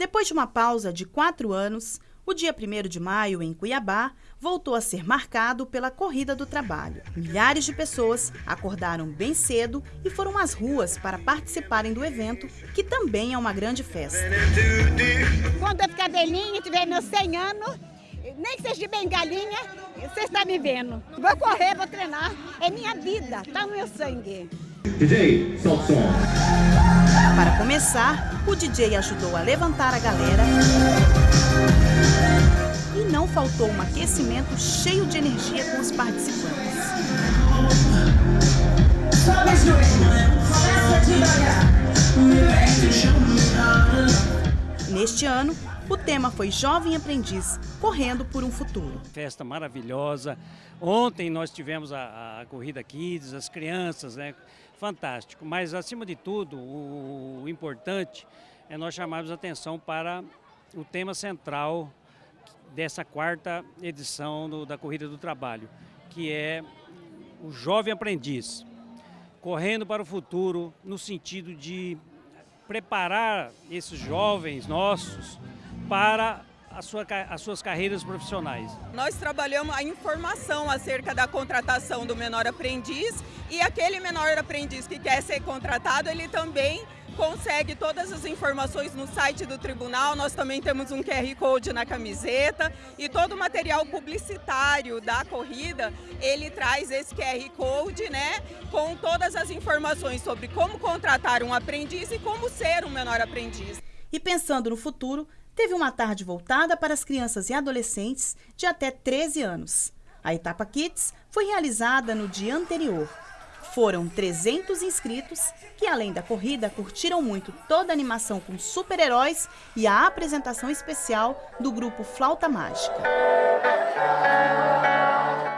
Depois de uma pausa de quatro anos, o dia 1 de maio, em Cuiabá, voltou a ser marcado pela Corrida do Trabalho. Milhares de pessoas acordaram bem cedo e foram às ruas para participarem do evento, que também é uma grande festa. Quando eu ficar velhinha, tiver meus 100 anos, nem que seja de bengalinha, você está me vendo. Vou correr, vou treinar, é minha vida, está no meu sangue. DJ, solta som. Começar, o DJ ajudou a levantar a galera e não faltou um aquecimento cheio de energia com os participantes. Neste ano, o tema foi Jovem Aprendiz, correndo por um futuro. Festa maravilhosa. Ontem nós tivemos a, a Corrida Kids, as crianças, né? Fantástico. Mas, acima de tudo, o, importante é nós chamarmos atenção para o tema central dessa quarta edição do, da Corrida do Trabalho, que é o jovem aprendiz, correndo para o futuro no sentido de preparar esses jovens nossos para sua, as suas carreiras profissionais. Nós trabalhamos a informação acerca da contratação do menor aprendiz e aquele menor aprendiz que quer ser contratado, ele também consegue todas as informações no site do tribunal, nós também temos um QR Code na camiseta e todo o material publicitário da corrida, ele traz esse QR Code, né, com todas as informações sobre como contratar um aprendiz e como ser um menor aprendiz. E pensando no futuro, teve uma tarde voltada para as crianças e adolescentes de até 13 anos. A etapa Kids foi realizada no dia anterior, foram 300 inscritos que, além da corrida, curtiram muito toda a animação com super-heróis e a apresentação especial do grupo Flauta Mágica.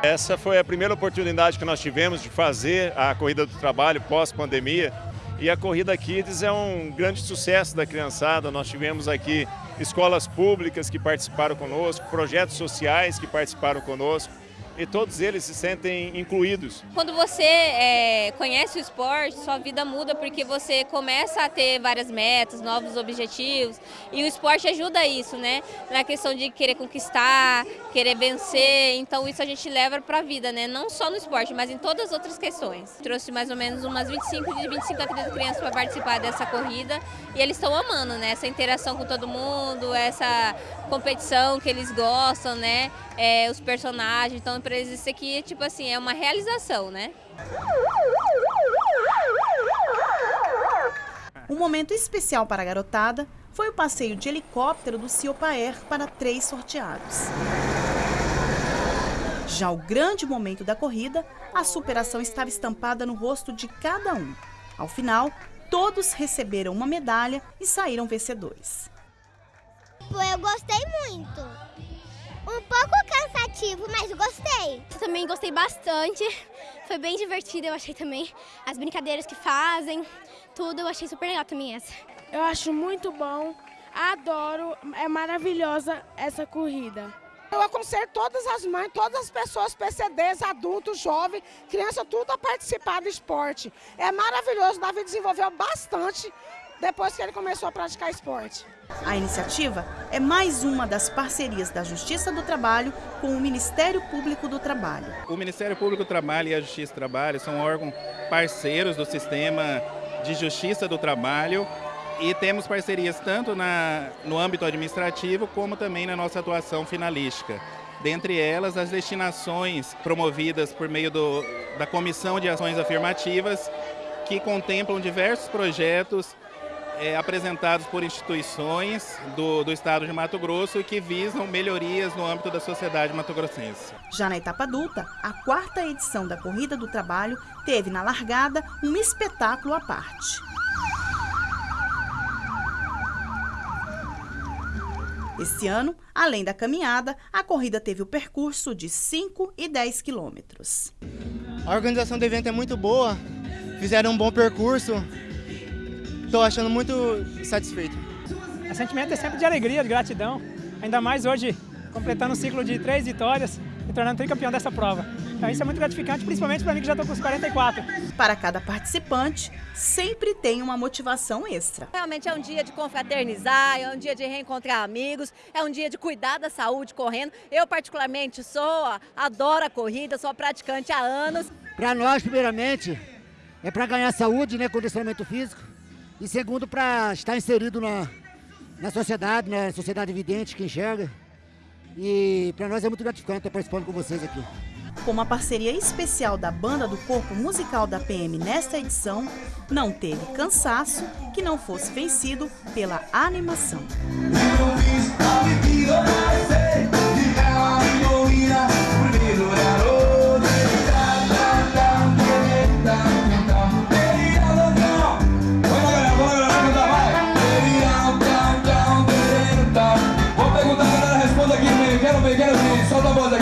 Essa foi a primeira oportunidade que nós tivemos de fazer a Corrida do Trabalho pós-pandemia. E a Corrida Kids é um grande sucesso da criançada. Nós tivemos aqui escolas públicas que participaram conosco, projetos sociais que participaram conosco e todos eles se sentem incluídos. Quando você é, conhece o esporte, sua vida muda porque você começa a ter várias metas, novos objetivos e o esporte ajuda isso, né? Na questão de querer conquistar, querer vencer, então isso a gente leva para a vida, né? Não só no esporte, mas em todas as outras questões. Trouxe mais ou menos umas 25 de 25 a 30 crianças para participar dessa corrida e eles estão amando, né? Essa interação com todo mundo, essa competição que eles gostam, né? É, os personagens, então para eles isso aqui, tipo assim, é uma realização, né? Um momento especial para a garotada foi o passeio de helicóptero do Ciopaer para três sorteados. Já o grande momento da corrida, a superação estava estampada no rosto de cada um. Ao final, todos receberam uma medalha e saíram vencedores. Eu gostei muito. Um pouco cansativo, mas gostei. Eu também gostei bastante. Foi bem divertido, eu achei também. As brincadeiras que fazem, tudo, eu achei super legal também essa. Eu acho muito bom, adoro, é maravilhosa essa corrida. Eu aconselho todas as mães, todas as pessoas, PCDs, adultos, jovens, criança, tudo a participar do esporte. É maravilhoso, o Davi desenvolveu bastante depois que ele começou a praticar esporte. A iniciativa é mais uma das parcerias da Justiça do Trabalho com o Ministério Público do Trabalho. O Ministério Público do Trabalho e a Justiça do Trabalho são órgãos parceiros do sistema de justiça do trabalho e temos parcerias tanto na, no âmbito administrativo como também na nossa atuação finalística. Dentre elas, as destinações promovidas por meio do, da Comissão de Ações Afirmativas, que contemplam diversos projetos é, apresentados por instituições do, do estado de Mato Grosso que visam melhorias no âmbito da sociedade mato-grossense. Já na etapa adulta, a quarta edição da Corrida do Trabalho teve na largada um espetáculo à parte. Esse ano, além da caminhada, a corrida teve o percurso de 5 e 10 quilômetros. A organização do evento é muito boa, fizeram um bom percurso, Estou achando muito satisfeito. O sentimento é sempre de alegria, de gratidão, ainda mais hoje completando um ciclo de três vitórias. me tornando tricampeão dessa prova. Então isso é muito gratificante, principalmente para mim que já estou com os 44. Para cada participante, sempre tem uma motivação extra. Realmente é um dia de confraternizar, é um dia de reencontrar amigos, é um dia de cuidar da saúde correndo. Eu particularmente sou, adoro a corrida, sou praticante há anos. Para nós, primeiramente, é para ganhar saúde, né, condicionamento físico, e segundo, para estar inserido na, na sociedade, na sociedade evidente que enxerga. E para nós é muito gratificante estar participando com vocês aqui. Com uma parceria especial da banda do Corpo Musical da PM nesta edição, não teve cansaço que não fosse vencido pela animação. からね外まで